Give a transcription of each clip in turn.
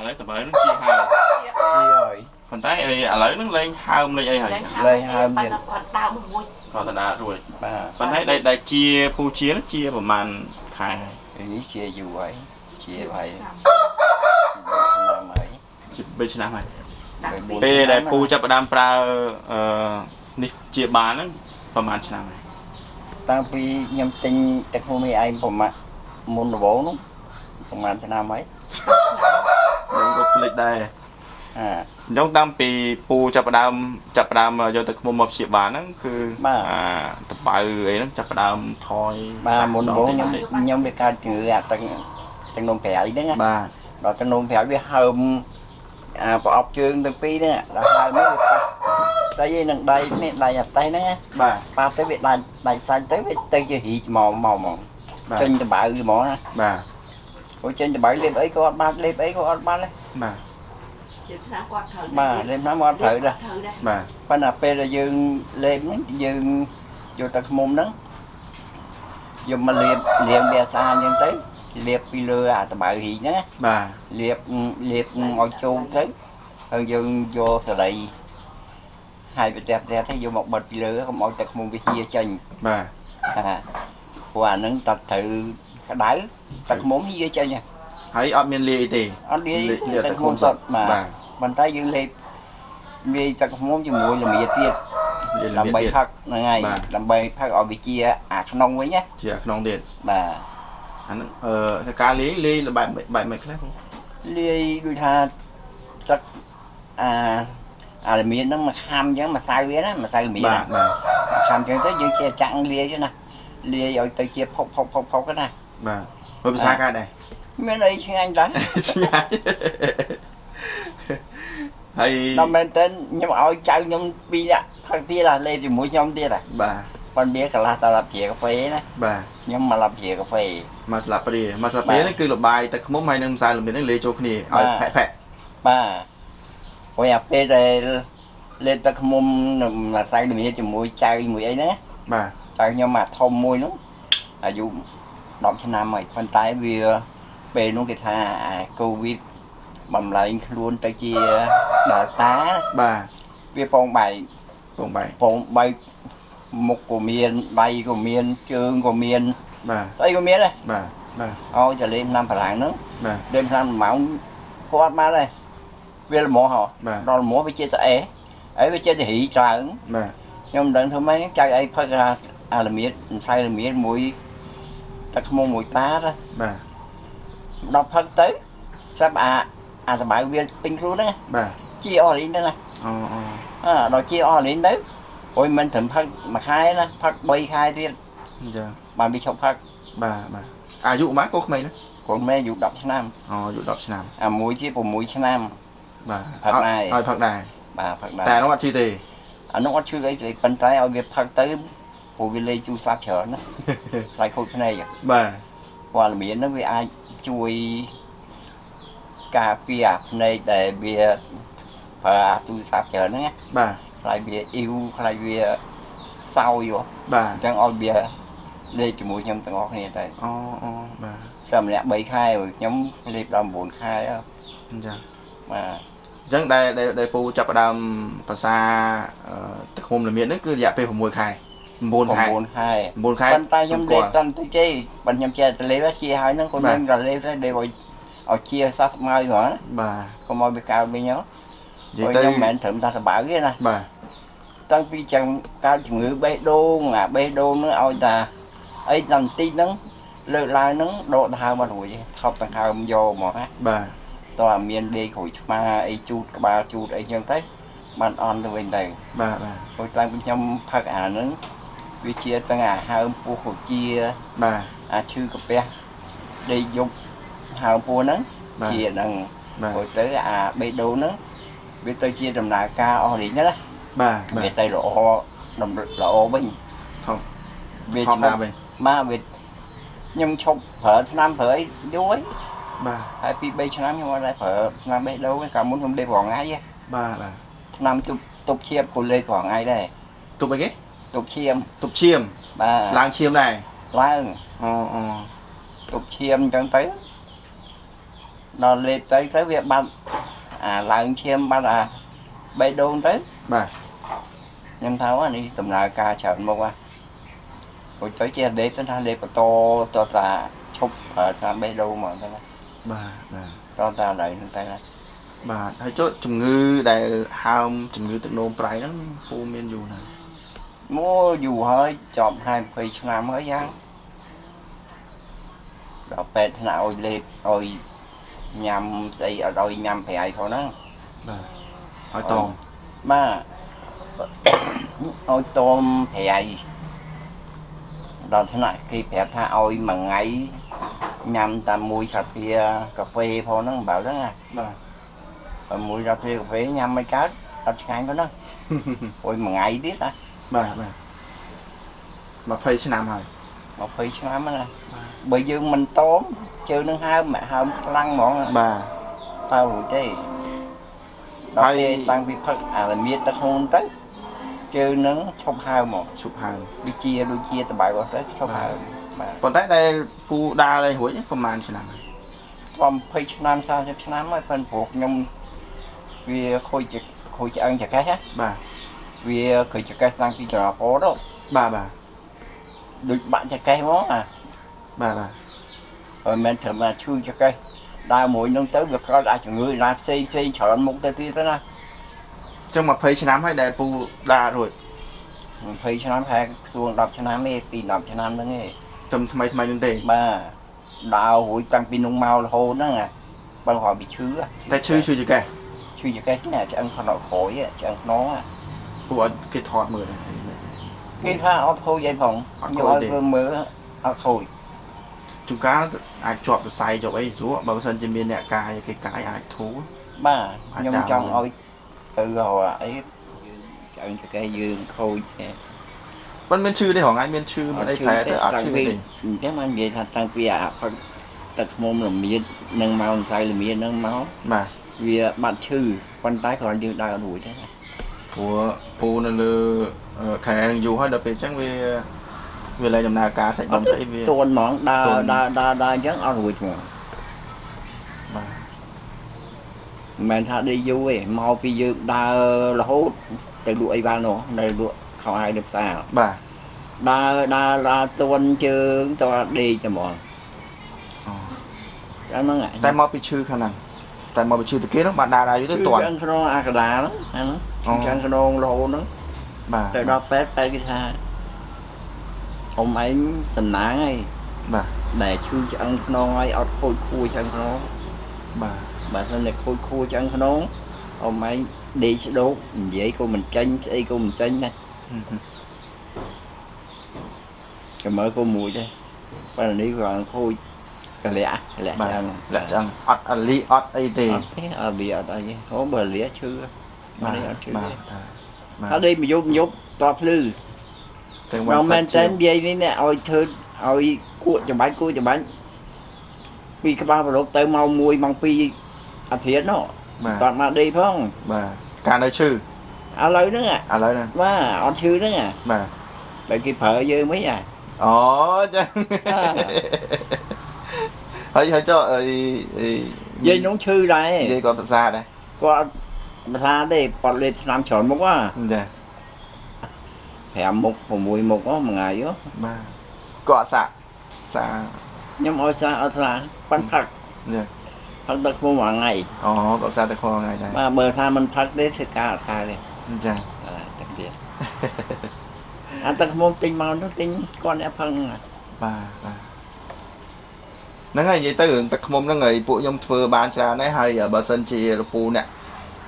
ឥឡូវតបើនឹងជាហើមជាហើយប៉ុន្តែឥឡូវនឹងលេងហើមលេងអីហើយលេងហើមទៀតគាត់ដើមមួយក៏តដារួចបាទប៉ុន្តែដែលដែលជាពូជានឹងជាប្រហែលខែហើយនេះជាយូរហើយជាហើយឆ្នាំហើយជា3ឆ្នាំហើយដាក់ពីពេលដែលពូចាប់ផ្ដើមប្រើអឺនេះជាបានហ្នឹងប្រហែលឆ្នាំហើយតាំងពីខ្ញុំទិញទឹកហូមីឯងប្រមាណមុនដំបូងនោះប្រហែលឆ្នាំហើយ ខ្ញុំក៏ភ្លេចដែរអាអញ្ចឹងតាំងពីពូចាប់ផ្ដើមចាប់ផ្ដើមយកទឹកឃ្មុំមកព្យាបាលហ្នឹងគឺបាទអាតបៅអីហ្នឹងចាប់ផ្ដើមថយបាទមុនដំបូងខ្ញុំតិចៗខ្ញុំវាកើតជំងឺអាទឹកទឹកនំប្រៃហ្នឹងណាបាទដល់ទឹកនំប្រៃវាហើមអាប្រអប់ជើងទាំងពីរហ្នឹងដល់ហើមហ្នឹងវាប៉ះស្អីឯនឹងដៃនេះដៃអាតេះហ្នឹងណាបាទប៉ះទៅវាដាច់ដាច់សាច់ទៅវាទៅជារីកមកមកមកបាទចេញតបៅហ្មងណាបាទ អូចេញតបៅលេបអីក៏អត់បានលេបអីក៏អត់បានដែរបាទជាឆ្នាំគាត់ត្រូវបាទលេបណាមកអត់ត្រូវដែរត្រូវដែរបាទប៉ុន្តែពេលដែលយើងលេបហ្នឹងយើងយកទឹកឃ្មុំហ្នឹងយកមកលាបលាងវាស្អាតអញ្ចឹងទៅលាបពីលើអាតបៅរីកហ្នឹងណាបាទលាបលាបឲ្យចូលទៅហើយយើងយកសរីហើយប្រទះប្រទះទៅយកមកបិទពីលើកុំឲ្យទឹកឃ្មុំវាហៀចេញបាទអាព្រោះអាហ្នឹងតើត្រូវ ក្តៅទឹកឃ្មុំហៀចេញហ៎ហើយអត់មានលាយអីទេអត់និយាយលាលាទឹកឃ្មុំសុទ្ធបាទបាទប៉ុន្តែយើងលេបវាយទឹកឃ្មុំជាមួយល្មៀទៀតលាយដើម្បីទៀតផឹកហ្នឹងហើយបាទដើម្បីផឹកឲ្យវាជាអាក្នុងវិញណាជាក្នុងទៀតបាទអាហ្នឹងអឺការលាយលាយបែបបែបមិនខ្លះបងលាយដូចថាទឹកអាអាល្មៀនហ្នឹងមកខាំអញ្ចឹងម្សៅវាណាម្សៅល្មៀនបាណាទបាទខាំអញ្ចឹងទៅយើងជាចាក់លាយទៅណាលាយឲ្យទៅជាផុកផុកផុកផុកទៅណា បាទហើយភាសាការដែរមានអីឆ្ងាញ់ដែរឆ្ងាយហើយដល់មែនតើខ្ញុំឲ្យចៅខ្ញុំពីរនាក់ផឹកទៀតអាលេបជាមួយខ្ញុំទៀតហ่ะបាទប៉ុន្តែកន្លះតឡាព្រាកាហ្វេណាបាទខ្ញុំមកឡាព្រាកាហ្វេមកស្លាបព្រាមកស្លាបព្រានេះគឺលបាយទឹកខ្មុំហើយនឹងម្សៅល្មៀននេះលាយចូលគ្នាឲ្យផែកផែកបាទព្រោះអាពេលដែលលេបទឹកឃ្មុំនឹងម្សៅល្មៀនជាមួយចៅជាមួយអីហ្នឹងណាបាទតែខ្ញុំមកធំមួយនោះអាយុ 10ឆ្នាំហើយប៉ុន្តែវាពេលនោះគេថាអាកូវីដបំលែងខ្លួនទៅជា Delta បាទវាពងបែកបងបែកពងបែកមុខក៏មានដៃក៏មានជើងក៏មានបាទស្អីក៏មានដែរបាទបាទឲ្យតែលេងឆ្នាំប្រឡាំងហ្នឹងបាទលេងឆ្នាំម៉ោងគាត់បានដែរវាល្មមហ៎បាទដល់ល្មមវាជាតែអេអីវាជាតែរីច្រើនបាទខ្ញុំមិនដឹងធ្វើម៉េចចៅអីផឹកអាអាល្មៀតម្សៅល្មៀតមួយ ទឹកខ្មុំមួយតាទៅបាទដល់ផឹកទៅស្រាប់អាអាតបៅវាពេញខ្លួនហ្នឹងណាបាទជាអស់លីងទៅណាអូអូអើដល់ជាអស់លីងទៅអូយមិនត្រឹមផឹកមួយខែណាផឹក3ខែទៀតអញ្ចឹងបានវាឈប់ផឹកបាទបាទអាយុប៉ុន្មានកូនក្មេងណាកូនម៉ែអាយុ10ឆ្នាំអូអាយុ10ឆ្នាំអាមួយជា6ឆ្នាំបាទផឹកដែរឲ្យផឹកដែរបាទផឹកដែរតែនោះអត់ជឿទេអានោះអត់ឈឺអីទេប៉ុន្តែឲ្យវាផឹកទៅ ព្រោះវាលេងជូរសាប់ច្រើនណាខ្លាចខូចភ្នែកបាទព្រោះអាល្មៀនហ្នឹងវាអាចជួយការពារអាភ្នែកដែលវាប្រើអាទូរស័ព្ទច្រើនហ្នឹងណាបាទខ្លាចវាអ៊ីវខ្លាចវាសោយហ៎បាទអញ្ចឹងឲ្យវាលេបជាមួយខ្ញុំទាំងអស់គ្នាទៅអូអូបាទសិម្នាក់3ខែហើយខ្ញុំលេបដល់9ខែហើយអញ្ចឹងបាទអញ្ចឹងដែលដែលដែលពូចាប់ផ្ដើមភាសាអឺទឹកឃុំល្មៀននេះគឺរយៈពេល6ខែ 9ខែ9ខែ9ខែប៉ុន្តែខ្ញុំលេបតាន់ទៅជ័យប៉ុន្តែខ្ញុំចេះតែលេបជាហើយហ្នឹងគាត់បាទខ្ញុំក៏លេបទៅលេបឲ្យឲ្យជាសះស្មើហ្មងណាបាទកុំឲ្យវាកើតវិញហ៎និយាយព្រោះទៅខ្ញុំមិនមែនត្រឹមតែសបៅទេណាបាទតាំងពីចាំកើតជំងឺបេះដូងអាបេះដូងហ្នឹងឲ្យតាអីដល់បន្តិចហ្នឹងលើកឡើងហ្នឹងដកដង្ហើមមករួចទេថប់ដង្ហើមយកហ្មងណាបាទតោះអាមានដេកក្រួយឆ្មាអីជូតក្បាលជូតអីចឹងទៅបានអន់ទៅវិញទៅបាទបាទព្រោះតាំងពីខ្ញុំផឹកអាហ្នឹង វាជាទាំងអាហើមពោះកជាបាទអាឈឺកាពះដេកយប់ហើមពោះហ្នឹងបាទជាហ្នឹងបាទព្រោះទៅអាបេះដូងហ្នឹងវាទៅជាដំណើរការអស់រីងណាបាទបាវាទទៅល្អដំល្អវិញហូបវាហូបឈណាប់វិញមកវាខ្ញុំឈប់ប្រើឆ្នាំប្រើអីយូរហើយបាទហើយពី3ឆ្នាំខ្ញុំអត់ដែរប្រើឆ្នាំបេះដូងទេកាលមុនខ្ញុំលេបរាល់ថ្ងៃទេបាទបាទឆ្នាំទប់ទប់ឈាមក៏លេបរាល់ថ្ងៃដែរទប់អីគេ ទប់ឈាមទប់ឈាមបាទឡើងឈាមដែរឡើងអូអូទប់ឈាមអញ្ចឹងទៅដល់លេបទៅទៅវាបាត់អាឡើងឈាមបាត់អាបេះដូងទៅបាទខ្ញុំថាអានេះដំណើរការច្រើនមុខហ่ะហូចទៅជាលេបទៅថាលេបបន្តតតាឈប់ប្រើស្នាមបេះដូងហ្មងទៅណាបាទបាទតតាឡើយហ្នឹងទៅណាបាទហើយចុះជំងឺដែលហើមជំងឺទឹកនោមប្រៃហ្នឹងពូមានយូរណាស់ មកយូរហើយជាប់ហើយ20ឆ្នាំហើយយ៉ាងដល់ពេទ្យថ្នាក់ឲ្យលេបឲ្យញ៉ាំស្អីអត់ឲ្យញ៉ាំប្រៃផងហ្នឹងបាទឲ្យតងបាទឲ្យតមប្រៃដល់ថ្នាក់គេប្រាប់ថាឲ្យមួយថ្ងៃញ៉ាំតាមមួយសាទ្រាកាហ្វេផងហ្នឹងបើហ្នឹងណាបាទបើមួយសាទ្រាកាហ្វេញ៉ាំមិនកើតអត់ឆ្ងាញ់ផងហ្នឹងអុយមួយថ្ងៃទៀតណា បាទបាទ20ឆ្នាំហើយ20ឆ្នាំហ្នឹងណាបាទបើយើងមិនតមជើងនឹងហើមហើមខ្លាំងហ្មងបាទតើរួចទេដល់ពេលតាំងពីផឹកអារមៀតទឹកក្នុងទៅជើងនឹងឈប់ហើមហ្មងឈប់ហើមដូចជាដូចជាតបែបអស់ទៅឈប់ហើមបាទប៉ុន្តែដែលពូដើរលេងរួចហ្នឹងប្រហែលឆ្នាំហើយខ្ញុំ20ឆ្នាំ30ឆ្នាំហើយប៉ុន្តែព្រោះខ្ញុំវាខូចជាខូចឆ្អឹងចកេះណាបាទ វាខូចចកេះតាំងពីចរពោទៅបាទបាទដូចបាក់ចកេះហ្មងអាបាទបាទហើយមិនត្រឹមតែឈឺចកេះដើរមួយនឹងទៅវាកើតអាចជំងឺណាផ្សេងផ្សេងច្រើនមុខទៅទៀតទៅណាអញ្ចឹង20ឆ្នាំហើយដែលពូដើររួច20ឆ្នាំខែសួង10ឆ្នាំទេពី10ឆ្នាំហ្នឹងទេត្រឹមថ្មីថ្មីហ្នឹងទេបាទដើររួចតាំងពីនោះមករហូតហ្នឹងអាបើគាត់ bị ឈឺហ៎តែឈឺឈឺចកេះឈឺចកេះនេះឆ្អឹងខ្នងក្រោយហ៎ឆ្អឹងខ្នង ហ៎ពូអត់គេថតមើលទេគេថាអត់ខូចអីផងអត់ខ្ញុំខូចឲ្យទេធ្វើមើលអត់ខូចជួនកាលអាចជាប់សរសៃជាប់អីស្រួលបើមិនសិនជាមានអ្នកកាយគេកាយអាចធូរបាទអាចខ្ញុំដើរចង់មើលឲ្យទៅរកអីយើងឆ្អឹងចកេះយើងខូចទេប៉ុន្តែមានឈឺទេហងៃមានឈឺមានអីប្រែទៅអត់ឈឺទេអញ្ចឹងបាននិយាយថាតាំងពីអាផឹកទឹកខ្មុំល្មៀតនិងមកម្សៅល្មៀតហ្នឹងមកបាទវាបាត់ឈឺប៉ុន្តែគ្រាន់យើងដើរអត់រួចទេណា ព្រោះពូនៅលើអឺខែនឹងយូរហើយដល់ពេលអញ្ចឹងវាវាលែងដំណើរការសាច់ដុំស្អីវាទួនហ្មងដើរទួនដើរដើរដើរអញ្ចឹងអត់រួចហ្មងបាទមិនមែនថាដេកយូរទេមកពីយើងដើររហូតទៅលក់អីបាននោះនៅលក់ខោអាយនៅផ្សារបាទដើរដើរដើរទួនជើងតើដេកតែហ្មងអូចាំហ្នឹងតែមកពីឈឺខាងហ្នឹងតែមកពីឈឺទៅគេហ្នឹងបានដើរដើរយូរទៅទាន់ចឹងក្នុងអាកដាហ្នឹងអាហ្នឹង អូចឹងក្នុងរហូតហ្នឹងបាទទៅដល់ពេទ្យពេទ្យគេថាអ៊ំឯងតំណាងហើយបាទដែលឈឺឆ្អឹងខ្នងហើយអត់ខូចខួរឆ្អឹងខ្នងបាទបើសិនតែខូចខួរឆ្អឹងខ្នងអ៊ំឯងដេកស្ដោកនិយាយក៏មិនចាញ់ស្អីក៏មិនចាញ់ដែរចាំមើលក៏មួយដែរប៉ុន្តែនេះគាត់ខូចកលៈកលៈបាទឆ្អឹងលាក់ឆ្អឹងអត់អលីអត់អីទេអត់ទេអត់វាអត់អីទេហូបើលះឈឺ បាទនេះអត់ឈឺបាទទេបាទថាដេកមួយយប់មួយយប់តភ្លឺទាំងមកមែនសាតែច់និយាយនេះនេះឲ្យធ្វើឲ្យគួកច្បាច់គួកច្បាច់ពីក្បាលប្រឡប់ទៅម៉ោង1ម៉ោង2អាធិតនោះបាទគាត់មកដេកផងបាទការនៅឈឺឥឡូវហ្នឹងឥឡូវហ្នឹងបាទអត់ឈឺហ្នឹងបាទតែគេប្រើយើងមិនអាអូចឹងអ่าហើយហើយចុះអីអីយាយនោះឈឺដែរនិយាយគាត់ភាសាដែរគាត់ មិនថាទេគាត់លេបឆ្នាំច្រើនមុខហ៎ចា5មុខ6មុខហ៎មួយថ្ងៃហ៎បាទគាត់សាក់សាខ្ញុំឲ្យសាអត់សាប៉ាន់ផឹកចាផឹកទឹកខ្មុំមួយថ្ងៃអូគាត់សាក់តែខថ្ងៃដែរបាទបើថាមិនផឹកទេធ្វើការអត់កើតទេចាអាទឹកទៀតអាទឹកខ្មុំទិញមកនោះទិញគាត់អ្នកផឹកហ្នឹងបាទបាទហ្នឹងហើយនិយាយទៅរឿងទឹកខ្មុំហ្នឹងហើយពួកខ្ញុំធ្វើបានច្រើនដែរហើយបើសិនជាលពូអ្នក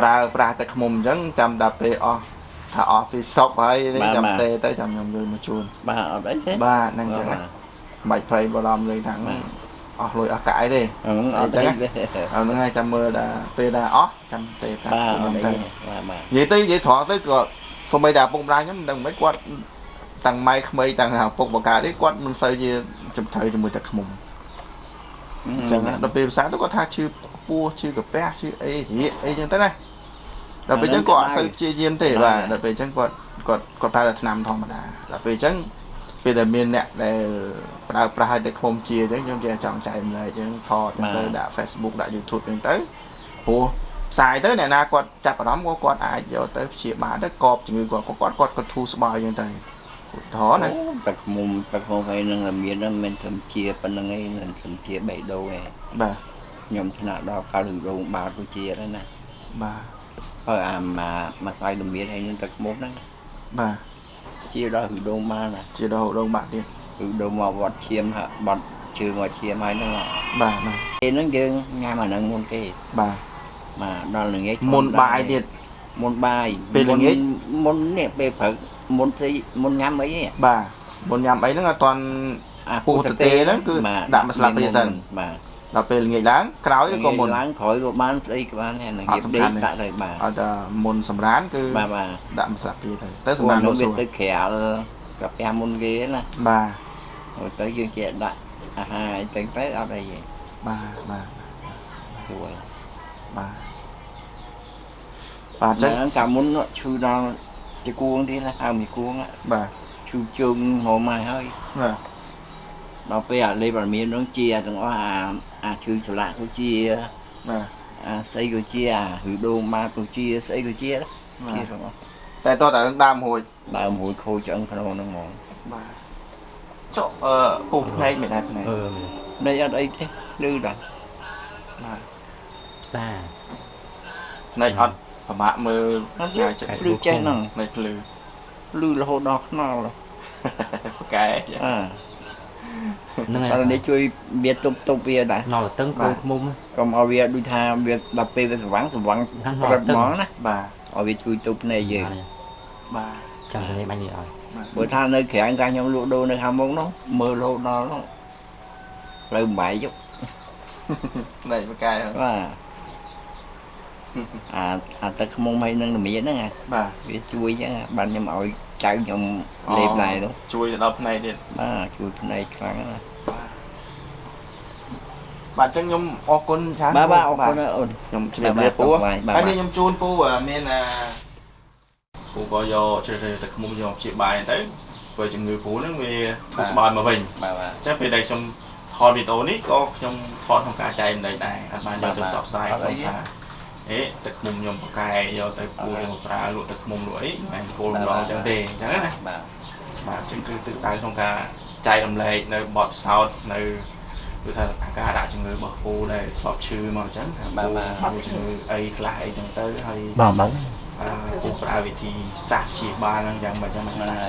ប្រើប្រាស់ទឹកខ្មុំអញ្ចឹងចាំតែពេលអស់ថាអស់ពីសពហើយនេះចាំទេទៅចាំខ្ញុំយកមកជូនបាទអត់អីទេបាទហ្នឹងអញ្ចឹងបាទមិនបាច់ប្រៃបរំលេងថាំងអស់លុយអស់កាយទេហ្នឹងអត់អីទេអត់ហ្នឹងហើយចាំមើលដល់ពេលដល់អស់ចាំទេប្រាប់បាទពួកអខ្ញុំត់អីទៅទេបាទបាទនិយាយទៅនិយាយត្រង់ទៅក៏សូម្បីតែឪពុកម្ដាយខ្ញុំមិនដឹងមិនគាត់តាំងម៉ែក្មេងតាំងឪពុកបកានេះគាត់មិនសូវជាជំត្រូវជាមួយទឹកខ្មុំអញ្ចឹងណាដល់ពេលភាសាទៅគាត់ថាឈឺពោះឈឺកាពះឈឺអីរៀកអីអញ្ចឹងទៅណា ដល់ពេលអញ្ចឹងគាត់អត់សូវព្យាយាមទេបាទដល់ពេលអញ្ចឹងគាត់គាត់គាត់ប្រើតែថ្នាំធម្មតាដល់ពេលអញ្ចឹងពេលដែលមានអ្នកដែលប្រើប្រាស់ឲ្យតែឃ្មុំជាអញ្ចឹងខ្ញុំចេះចង់ចែកម្លែកអញ្ចឹងថតទៅដាក់ Facebook ដាក់ YouTube អញ្ចឹងទៅព្រោះផ្សាយទៅអ្នកណាគាត់ចាប់អារម្មណ៍ក៏គាត់អាចយកទៅព្យាបាលទៅកប់ជំងឺគាត់ក៏គាត់គាត់ក៏ធូរស្បើយអញ្ចឹងទៅឧទាហរណ៍ណាទឹកឃ្មុំទឹកឃ្មុំឯនឹងមានហ្នឹងមិនត្រឹមជាប៉ុណ្្នឹងឯងមិនត្រឹមជាបេះដូងឯងបាទខ្ញុំថ្នាក់ដល់កាលរោងបាល់ទៅជាហ្នឹងណាបាទ បើអាមកមកស្អីលមៀនហើយនឹងទឹកឃ្មុំហ្នឹងបាទជាដល់រោងបាល់ណាជារហូតដងបាក់ទៀតរោងមកវត្តឈាមហ่ะបត់ជើងមកឈាមហើយហ្នឹងបាទបាទពេលហ្នឹងយើងញ៉ាំអាហ្នឹងមុនគេបាទមកដល់ល្ងាចមុនបាយទៀតមុនបាយពេលល្ងាចមុននេះពេលព្រឹកមុនស្អីមុនញ៉ាំអីនេះបាទមុនញ៉ាំអីហ្នឹងអត់ទាន់អាពុះទទេហ្នឹងគឺដាក់មួយស្លាបព្រាសិនបាទ ដល់ពេលល្ងាចឡើងក្រោយឬក៏មុនឡើងក្រោយក៏បានស្អីក៏បានដែរល្ងាចអត់សំដេខាន់កទេដាក់ទៅបាទឲ្យតែមុនសម្រានគឺបាទបាទដាក់មួយស្លាបព្រាទៅទៅសម្សម្រារាប់នលនោះក់សួវារទៅក្រៅកាពះមុនគេណាបាទហើយទៅយើងជាដាក់អាហារអីចឹងទៅអត់អីទេបាទបាទស្រួលបាទបាទអញ្ចឹងហ្នឹងកាលមុននោះឈឺដល់ជាគួងទៀតណាហៅមីគួងណាបាទឈឺជើងហមមកហើយបាទ ដល់ពេលអាលេបអាមាននោះជាទាំងអស់អាអាឈឺស្លាកក៏ជាបាទអាស្អីក៏ជាអាឬដូងម៉ាក៏ជាស្អីក៏ជាជាទាំងអស់តែតោះតែដើមរួចដើមរួយខូចឆ្អឹងក្នុងហ្នឹងហ្មងបាទចុះអឺពុះផ្នែកមិនដែរផ្នែកអឺនេះអត់អីទេលឺដល់បាទផ្សារផ្នែកអត់ប្រមាក់មើលអត់ឆ្ងាយចេះលឺចេះហ្នឹងផ្នែកភ្លឺលឺរហូតដល់ខ្នល់ប្រកែអើ ហ្នឹងតែហើយនេះជួយវាទប់ទប់វាដែរណល់តឹងកូនឃ្មុំកុំឲ្យវាដូចថាវាដល់ពេលវាស្វាំងស្វាំងហ្នឹងប្រត់ហ្មងណាបាទឲ្យវាជួយទប់ភ្នែកយើងបាទចាំទៅនេះបាញ់នេះឲ្យបើថានៅក្រៅកាខ្ញុំលក់ដូរនៅខាងមុខនោះមើលរហូតដល់នោះផ្លូវបាយយកផ្នែកប្រកែហ្នឹងបាទ អាអាទឹកខ្មុំហើយនឹងល្មៀនហ្នឹងអាបាទវាជួយចឹងអាបានខ្ញុំឲ្យចៅខ្ញុំលេបដែរនោះជួយទៅដល់ផ្នែកទៀតបាទជួយភ្នែកខ្លាំងណាស់បាទអញ្ចឹងខ្ញុំអរគុណច្រើនបាទបាទអរគុណណាអូនខ្ញុំជម្រាបលាបាទពូសុខសប្បាយបាទហើយនេះខ្ញុំជូនពូអាមានអាពូក៏យកជ្រើសរើសទឹកខ្មុំយកព្យាបាលទៅព្រោះជំងឺពូហ្នឹងវាធូរស្បើយមកវិញបាទបាទអញ្ចឹងពេលដែលខ្ញុំថតវីដេអូនេះក៏ខ្ញុំថតក្នុងការចែកម្លែកដែរអត់បានយកទៅផ្សព្វផ្សាយបាទក្នុងថា អេទឹកខ្មុំខ្ញុំប្រកែយកទៅពូយកមកប្រើលក់ទឹកខ្មុំលក់អីមិនគោលម្ដងអញ្ចឹងទេអញ្ចឹងណាបាទបាទអញ្ចឹងគឺទឹកដៅក្នុងការចែករំលែកនៅបទពិសោធន៍នៅគឺថាអាការៈជំងឺរបស់ពូដែលធ្លាប់ឈឺមកអញ្ចឹងថាពូមានជំងឺអីខ្លះអីចឹងទៅហើយបងបងអឺពូប្រើវិធីសាស្ត្រព្យាបាលហ្នឹងយ៉ាងម៉េចយ៉ាងម៉េចណា